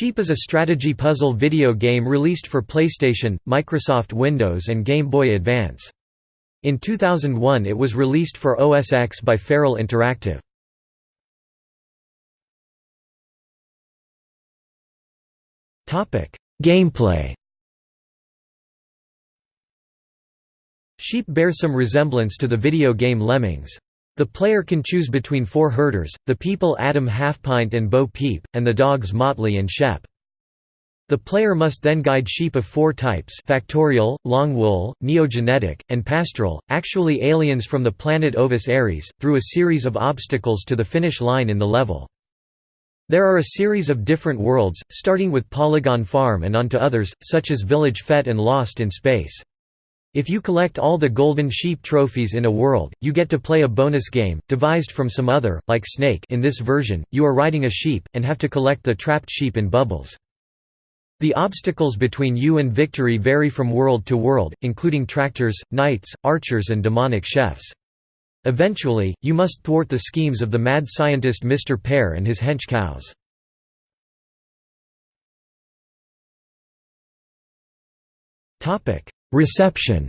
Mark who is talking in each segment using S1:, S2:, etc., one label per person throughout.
S1: Sheep is a strategy puzzle video game released for PlayStation, Microsoft Windows and Game Boy Advance. In 2001 it was released for OS X by Feral Interactive. Gameplay Sheep bears some resemblance to the video game Lemmings. The player can choose between four herders, the people Adam Halfpint and Bo Peep, and the dogs Motley and Shep. The player must then guide sheep of four types factorial, long wool, neogenetic, and pastoral, actually aliens from the planet Ovis Aries, through a series of obstacles to the finish line in the level. There are a series of different worlds, starting with Polygon Farm and on to others, such as Village Fete and Lost in Space. If you collect all the golden sheep trophies in a world, you get to play a bonus game, devised from some other, like Snake in this version, you are riding a sheep, and have to collect the trapped sheep in bubbles. The obstacles between you and victory vary from world to world, including tractors, knights, archers and demonic chefs. Eventually, you must thwart the schemes of the mad scientist Mr. Pear and his hench cows. Reception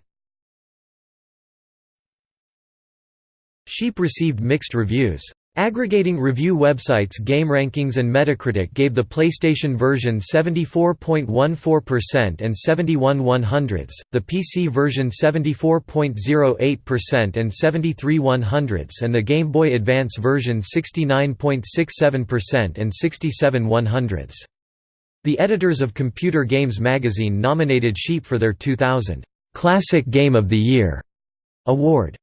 S1: Sheep received mixed reviews. Aggregating review websites GameRankings and Metacritic gave the PlayStation version 74.14% and 71 100s, the PC version 74.08% and 73 100s and the Game Boy Advance version 69.67% and 67 100s. The editors of Computer Games magazine nominated Sheep for their 2000 Classic Game of the Year award.